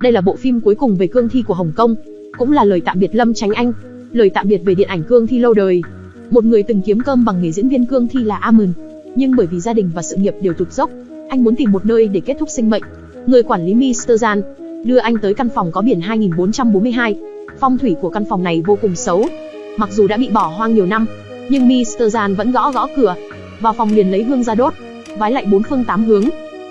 Đây là bộ phim cuối cùng về cương thi của Hồng Kông, cũng là lời tạm biệt Lâm Chánh Anh, lời tạm biệt về điện ảnh cương thi lâu đời. Một người từng kiếm cơm bằng nghề diễn viên cương thi là Amon, nhưng bởi vì gia đình và sự nghiệp đều tụt dốc, anh muốn tìm một nơi để kết thúc sinh mệnh. Người quản lý Mr. Jan đưa anh tới căn phòng có biển 2442. Phong thủy của căn phòng này vô cùng xấu. Mặc dù đã bị bỏ hoang nhiều năm, nhưng Mr. Jan vẫn gõ gõ cửa. Vào phòng liền lấy hương ra đốt, vái lại bốn phương tám hướng.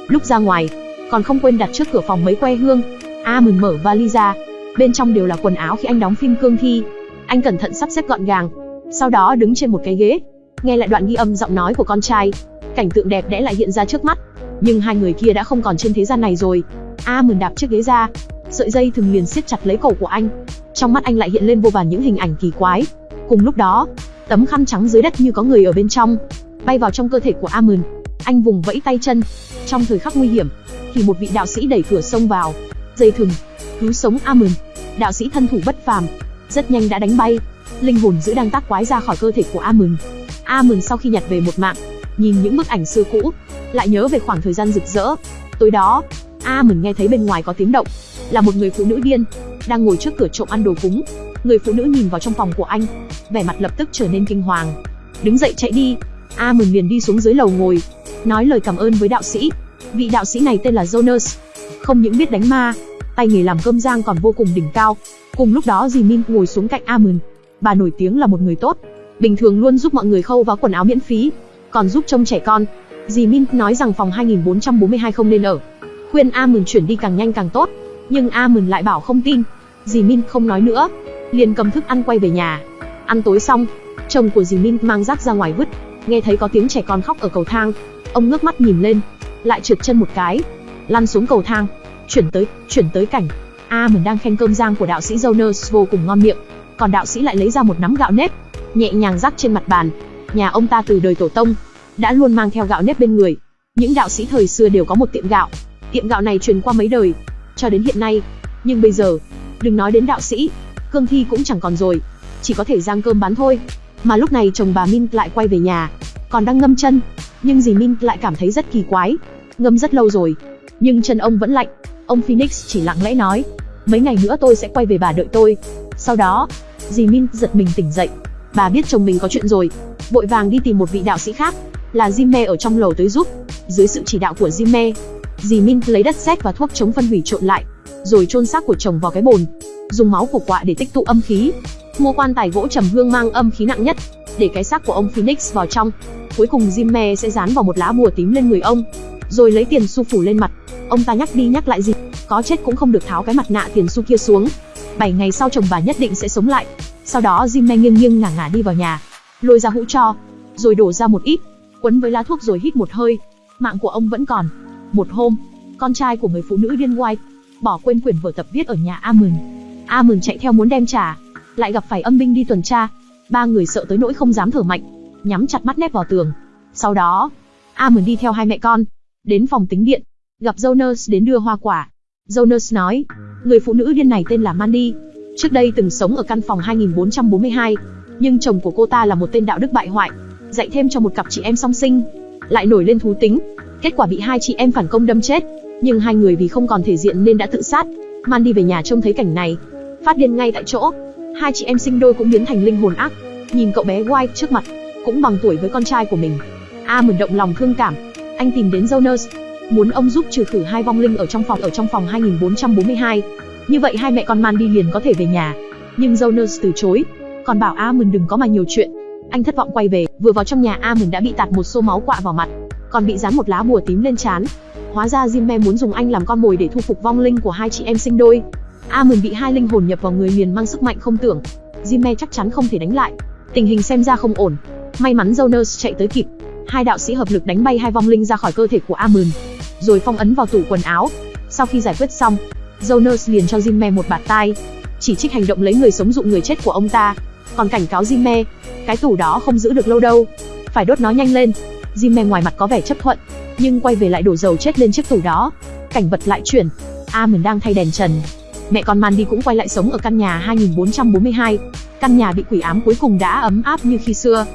Lúc ra ngoài, còn không quên đặt trước cửa phòng mấy que hương. A mừng mở vali ra, bên trong đều là quần áo khi anh đóng phim cương thi. Anh cẩn thận sắp xếp gọn gàng, sau đó đứng trên một cái ghế, nghe lại đoạn ghi âm giọng nói của con trai. Cảnh tượng đẹp đẽ lại hiện ra trước mắt, nhưng hai người kia đã không còn trên thế gian này rồi. A mừng đạp chiếc ghế ra, sợi dây thừng liền siết chặt lấy cổ của anh. Trong mắt anh lại hiện lên vô vàn những hình ảnh kỳ quái. Cùng lúc đó, tấm khăn trắng dưới đất như có người ở bên trong, bay vào trong cơ thể của Amon. Anh vùng vẫy tay chân. Trong thời khắc nguy hiểm, thì một vị đạo sĩ đẩy cửa xông vào, dây thừng, cứu sống Amon. Đạo sĩ thân thủ bất phàm, rất nhanh đã đánh bay linh hồn giữ đang tác quái ra khỏi cơ thể của Amon. Amon sau khi nhặt về một mạng, nhìn những bức ảnh xưa cũ, lại nhớ về khoảng thời gian rực rỡ. Tối đó, Amon nghe thấy bên ngoài có tiếng động, là một người phụ nữ điên đang ngồi trước cửa trộm ăn đồ cúng. Người phụ nữ nhìn vào trong phòng của anh, vẻ mặt lập tức trở nên kinh hoàng. Đứng dậy chạy đi, Amon liền đi xuống dưới lầu ngồi, nói lời cảm ơn với đạo sĩ. Vị đạo sĩ này tên là Jonas, không những biết đánh ma, tay nghề làm cơm rang còn vô cùng đỉnh cao. Cùng lúc đó dì Min ngồi xuống cạnh Amon. Bà nổi tiếng là một người tốt, bình thường luôn giúp mọi người khâu vá quần áo miễn phí, còn giúp trông trẻ con. Dì Min nói rằng phòng 2442 không nên ở, khuyên Amon chuyển đi càng nhanh càng tốt, nhưng Amon lại bảo không tin. Dì Min không nói nữa, liền cầm thức ăn quay về nhà. Ăn tối xong, chồng của dì Min mang rác ra ngoài vứt, nghe thấy có tiếng trẻ con khóc ở cầu thang, ông ngước mắt nhìn lên, lại trượt chân một cái, lăn xuống cầu thang, chuyển tới, chuyển tới cảnh A mình đang khen cơm rang của đạo sĩ Jonas vô cùng ngon miệng, còn đạo sĩ lại lấy ra một nắm gạo nếp, nhẹ nhàng rắc trên mặt bàn. Nhà ông ta từ đời tổ tông đã luôn mang theo gạo nếp bên người. Những đạo sĩ thời xưa đều có một tiệm gạo, tiệm gạo này truyền qua mấy đời, cho đến hiện nay. Nhưng bây giờ, đừng nói đến đạo sĩ, cương thi cũng chẳng còn rồi, chỉ có thể rang cơm bán thôi. Mà lúc này chồng bà Min lại quay về nhà, còn đang ngâm chân, nhưng dì Min lại cảm thấy rất kỳ quái. Ngâm rất lâu rồi, nhưng chân ông vẫn lạnh. Ông Phoenix chỉ lặng lẽ nói, mấy ngày nữa tôi sẽ quay về bà đợi tôi. Sau đó, dì Min giật mình tỉnh dậy. Bà biết chồng mình có chuyện rồi, vội vàng đi tìm một vị đạo sĩ khác, là Jimme ở trong lầu tới giúp. Dưới sự chỉ đạo của Jimme, dì Min lấy đất sét và thuốc chống phân hủy trộn lại, rồi chôn xác của chồng vào cái bồn, dùng máu của quạ để tích tụ âm khí. Mua quan tài gỗ trầm hương mang âm khí nặng nhất, để cái xác của ông Phoenix vào trong. Cuối cùng Jimme sẽ dán vào một lá bùa tím lên người ông, rồi lấy tiền xu phủ lên mặt. Ông ta nhắc đi nhắc lại gì, có chết cũng không được tháo cái mặt nạ tiền xu kia xuống. 7 ngày sau chồng bà nhất định sẽ sống lại. Sau đó Jim nghiêng nghiêng ngả ngả đi vào nhà, lôi ra hũ cho, rồi đổ ra một ít, quấn với lá thuốc rồi hít một hơi. Mạng của ông vẫn còn. Một hôm, con trai của người phụ nữ điên White bỏ quên quyển vở tập viết ở nhà Amon. Amon chạy theo muốn đem trả, lại gặp phải âm binh đi tuần tra. Ba người sợ tới nỗi không dám thở mạnh, nhắm chặt mắt nép vào tường. Sau đó, Amon đi theo hai mẹ con, đến phòng tính điện, gặp Jonas đến đưa hoa quả. Jonas nói, người phụ nữ điên này tên là Mandy, trước đây từng sống ở căn phòng 2442, nhưng chồng của cô ta là một tên đạo đức bại hoại, dạy thêm cho một cặp chị em song sinh, lại nổi lên thú tính, kết quả bị hai chị em phản công đâm chết, nhưng hai người vì không còn thể diện nên đã tự sát. Mandy về nhà trông thấy cảnh này, phát điên ngay tại chỗ. Hai chị em sinh đôi cũng biến thành linh hồn ác, nhìn cậu bé White trước mặt, cũng bằng tuổi với con trai của mình. A mừng động lòng thương cảm, anh tìm đến Jonas, muốn ông giúp trừ khử hai vong linh ở trong phòng ở trong phòng 2442. Như vậy hai mẹ con Mandy liền có thể về nhà. Nhưng Jonas từ chối, còn bảo Amund đừng có mà nhiều chuyện. Anh thất vọng quay về, vừa vào trong nhà Amund đã bị tạt một xô máu quạ vào mặt, còn bị dán một lá bùa tím lên trán. Hóa ra Jimme muốn dùng anh làm con mồi để thu phục vong linh của hai chị em sinh đôi. Amund bị hai linh hồn nhập vào người liền mang sức mạnh không tưởng. Jimme chắc chắn không thể đánh lại. Tình hình xem ra không ổn. May mắn Jonas chạy tới kịp, hai đạo sĩ hợp lực đánh bay hai vong linh ra khỏi cơ thể của Amun, rồi phong ấn vào tủ quần áo. Sau khi giải quyết xong, Jonas liền cho Jimme một bạt tai, chỉ trích hành động lấy người sống dụ người chết của ông ta, còn cảnh cáo Jimme, cái tủ đó không giữ được lâu đâu, phải đốt nó nhanh lên. Jimme ngoài mặt có vẻ chấp thuận, nhưng quay về lại đổ dầu chết lên chiếc tủ đó. Cảnh vật lại chuyển, Amun đang thay đèn trần. Mẹ con Mandy cũng quay lại sống ở căn nhà 2442. Căn nhà bị quỷ ám cuối cùng đã ấm áp như khi xưa.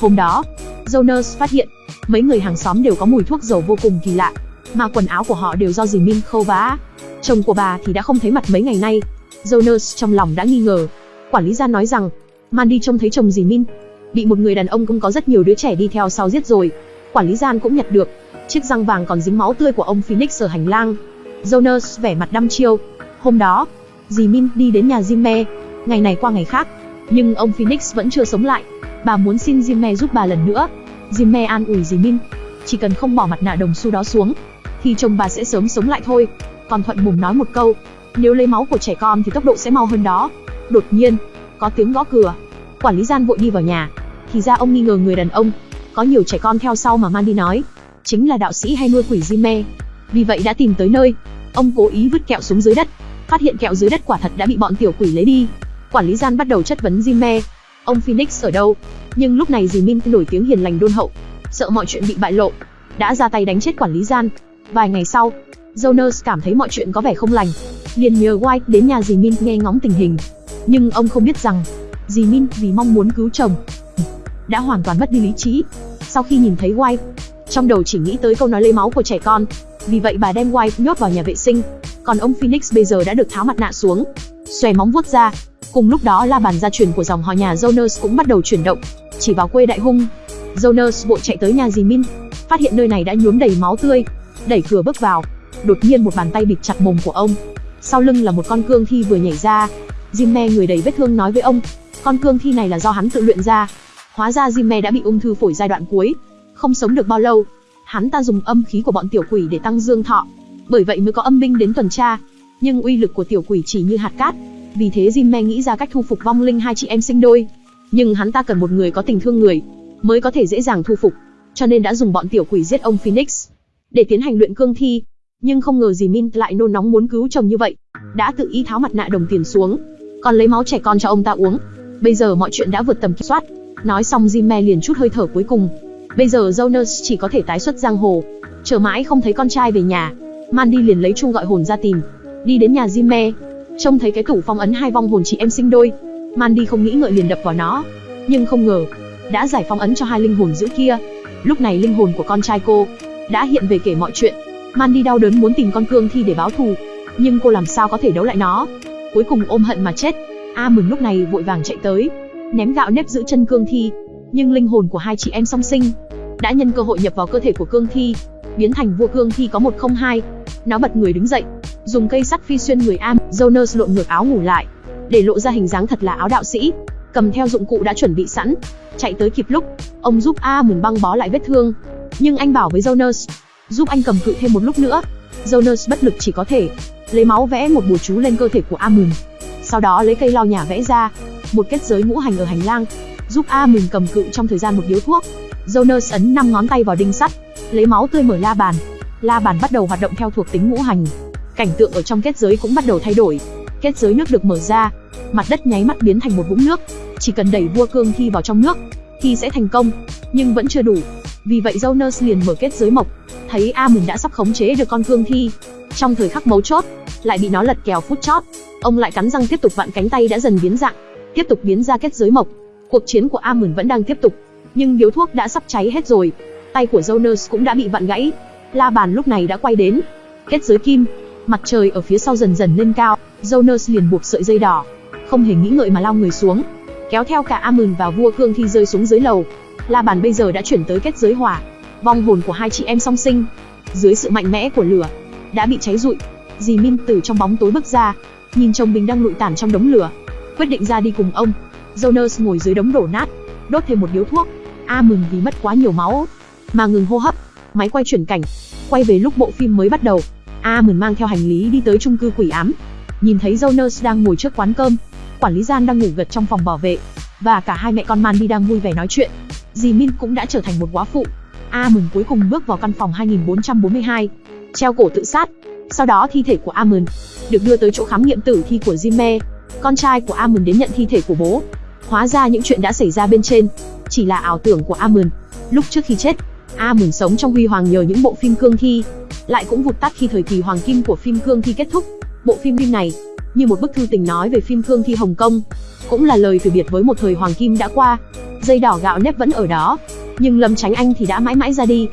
Hôm đó, Jonas phát hiện, mấy người hàng xóm đều có mùi thuốc dầu vô cùng kỳ lạ. mà quần áo của họ đều do dì Min khâu vá. Chồng của bà thì đã không thấy mặt mấy ngày nay. Jonas trong lòng đã nghi ngờ. Quản lý gia nói rằng, Mandy trông thấy chồng dì Min, bị một người đàn ông cũng có rất nhiều đứa trẻ đi theo sau giết rồi. Quản lý gian cũng nhặt được, chiếc răng vàng còn dính máu tươi của ông Phoenix ở hành lang. Jonas vẻ mặt đăm chiêu. Hôm đó, dì Min đi đến nhà Jimmy, ngày này qua ngày khác, nhưng ông Phoenix vẫn chưa sống lại. Bà muốn xin Jimmy giúp bà lần nữa. Jimmy an ủi dì Min, chỉ cần không bỏ mặt nạ đồng xu đó xuống, thì chồng bà sẽ sớm sống lại thôi. Còn thuận mồm nói một câu, nếu lấy máu của trẻ con thì tốc độ sẽ mau hơn đó. Đột nhiên, có tiếng gõ cửa. Quản lý gian vội đi vào nhà. Thì ra ông nghi ngờ người đàn ông, có nhiều trẻ con theo sau mà Mandy nói, chính là đạo sĩ hay nuôi quỷ Jimmy. Vì vậy đã tìm tới nơi. Ông cố ý vứt kẹo xuống dưới đất, phát hiện kẹo dưới đất quả thật đã bị bọn tiểu quỷ lấy đi. Quản lý gian bắt đầu chất vấn Jime, ông Phoenix ở đâu? Nhưng lúc này dì Min nổi tiếng hiền lành đôn hậu, sợ mọi chuyện bị bại lộ, đã ra tay đánh chết quản lý gian. Vài ngày sau, Jonas cảm thấy mọi chuyện có vẻ không lành, liền nhờ White đến nhà dì Min nghe ngóng tình hình. Nhưng ông không biết rằng, dì Min vì mong muốn cứu chồng, đã hoàn toàn mất đi lý trí. Sau khi nhìn thấy White, trong đầu chỉ nghĩ tới câu nói lấy máu của trẻ con. Vì vậy bà đem White nhốt vào nhà vệ sinh. Còn ông Phoenix bây giờ đã được tháo mặt nạ xuống, xòe móng vuốt ra. Cùng lúc đó la bàn gia truyền của dòng họ nhà Jonas cũng bắt đầu chuyển động, chỉ vào quê đại hung. Jonas vội chạy tới nhà dì Min, phát hiện nơi này đã nhuốm đầy máu tươi, đẩy cửa bước vào. Đột nhiên một bàn tay bịt chặt mồm của ông. Sau lưng là một con cương thi vừa nhảy ra. Jimme người đầy vết thương nói với ông, con cương thi này là do hắn tự luyện ra. Hóa ra Jimme đã bị ung thư phổi giai đoạn cuối, không sống được bao lâu. Hắn ta dùng âm khí của bọn tiểu quỷ để tăng dương thọ, bởi vậy mới có âm binh đến tuần tra. Nhưng uy lực của tiểu quỷ chỉ như hạt cát, vì thế Jimmy nghĩ ra cách thu phục vong linh hai chị em sinh đôi. Nhưng hắn ta cần một người có tình thương người, mới có thể dễ dàng thu phục, cho nên đã dùng bọn tiểu quỷ giết ông Phoenix để tiến hành luyện cương thi. Nhưng không ngờ gì Min lại nôn nóng muốn cứu chồng như vậy, đã tự ý tháo mặt nạ đồng tiền xuống, còn lấy máu trẻ con cho ông ta uống. Bây giờ mọi chuyện đã vượt tầm kiểm soát. Nói xong Jimmy liền chút hơi thở cuối cùng. Bây giờ Jonas chỉ có thể tái xuất giang hồ. Chờ mãi không thấy con trai về nhà, Mandy liền lấy chung gọi hồn ra tìm. Đi đến nhà Jimmy, trông thấy cái tủ phong ấn hai vong hồn chị em sinh đôi. Mandy không nghĩ ngợi liền đập vào nó, nhưng không ngờ đã giải phong ấn cho hai linh hồn giữ kia. Lúc này linh hồn của con trai cô đã hiện về kể mọi chuyện. Mandy đau đớn muốn tìm con cương thi để báo thù, nhưng cô làm sao có thể đấu lại nó? Cuối cùng ôm hận mà chết. A Mừng lúc này vội vàng chạy tới, ném gạo nếp giữ chân cương thi, nhưng linh hồn của hai chị em song sinh đã nhân cơ hội nhập vào cơ thể của cương thi, biến thành vua cương thi có 102. Nó bật người đứng dậy, dùng cây sắt phi xuyên người Am, Jonas lộn ngược áo ngủ lại, để lộ ra hình dáng thật là áo đạo sĩ, cầm theo dụng cụ đã chuẩn bị sẵn, chạy tới kịp lúc, ông giúp A Mừng băng bó lại vết thương, nhưng anh bảo với Jonas, giúp anh cầm cự thêm một lúc nữa. Jonas bất lực chỉ có thể lấy máu vẽ một bùa chú lên cơ thể của A Mừng. Sau đó lấy cây lau nhà vẽ ra một kết giới ngũ hành ở hành lang, giúp A Mừng cầm cự trong thời gian một điếu thuốc. Jonas ấn năm ngón tay vào đinh sắt, lấy máu tươi mở la bàn. La bàn bắt đầu hoạt động theo thuộc tính ngũ hành. Cảnh tượng ở trong kết giới cũng bắt đầu thay đổi. Kết giới nước được mở ra, mặt đất nháy mắt biến thành một vũng nước. Chỉ cần đẩy vua cương thi vào trong nước, thì sẽ thành công, nhưng vẫn chưa đủ. Vì vậy Jonas liền mở kết giới mộc, thấy A Mừng đã sắp khống chế được con cương thi. Trong thời khắc mấu chốt, lại bị nó lật kèo phút chót. Ông lại cắn răng tiếp tục vặn cánh tay đã dần biến dạng, tiếp tục biến ra kết giới mộc. Cuộc chiến của A Mừng vẫn đang tiếp tục, nhưng điếu thuốc đã sắp cháy hết rồi. Tay của Jonas cũng đã bị vặn gãy. La bàn lúc này đã quay đến. Kết giới kim, mặt trời ở phía sau dần dần lên cao, Jonas liền buộc sợi dây đỏ, không hề nghĩ ngợi mà lao người xuống, kéo theo cả A Mừng và vua cương thi rơi xuống dưới lầu. La bàn bây giờ đã chuyển tới kết giới hỏa, vong hồn của hai chị em song sinh, dưới sự mạnh mẽ của lửa, đã bị cháy rụi. Dì Min từ trong bóng tối bước ra, nhìn chồng mình đang lụi tàn trong đống lửa, quyết định ra đi cùng ông. Jonas ngồi dưới đống đổ nát, đốt thêm một điếu thuốc. A mừng vì mất quá nhiều máu, mà ngừng hô hấp. Máy quay chuyển cảnh, quay về lúc bộ phim mới bắt đầu. Amon mang theo hành lý đi tới chung cư quỷ ám, nhìn thấy Jonas đang ngồi trước quán cơm, quản lý gian đang ngủ gật trong phòng bảo vệ, và cả hai mẹ con Mandy đang vui vẻ nói chuyện. Dì Min cũng đã trở thành một quá phụ. Amon cuối cùng bước vào căn phòng 2442, treo cổ tự sát. Sau đó thi thể của Amon được đưa tới chỗ khám nghiệm tử thi của Jimmy. Con trai của Amon đến nhận thi thể của bố. Hóa ra những chuyện đã xảy ra bên trên chỉ là ảo tưởng của Amon. Lúc trước khi chết, A mừng sống trong huy hoàng nhờ những bộ phim cương thi, lại cũng vụt tắt khi thời kỳ hoàng kim của phim cương thi kết thúc. Bộ phim phim này như một bức thư tình nói về phim cương thi Hồng Kông, cũng là lời từ biệt với một thời hoàng kim đã qua. Dây đỏ gạo nếp vẫn ở đó, nhưng Lâm Tránh Anh thì đã mãi mãi ra đi.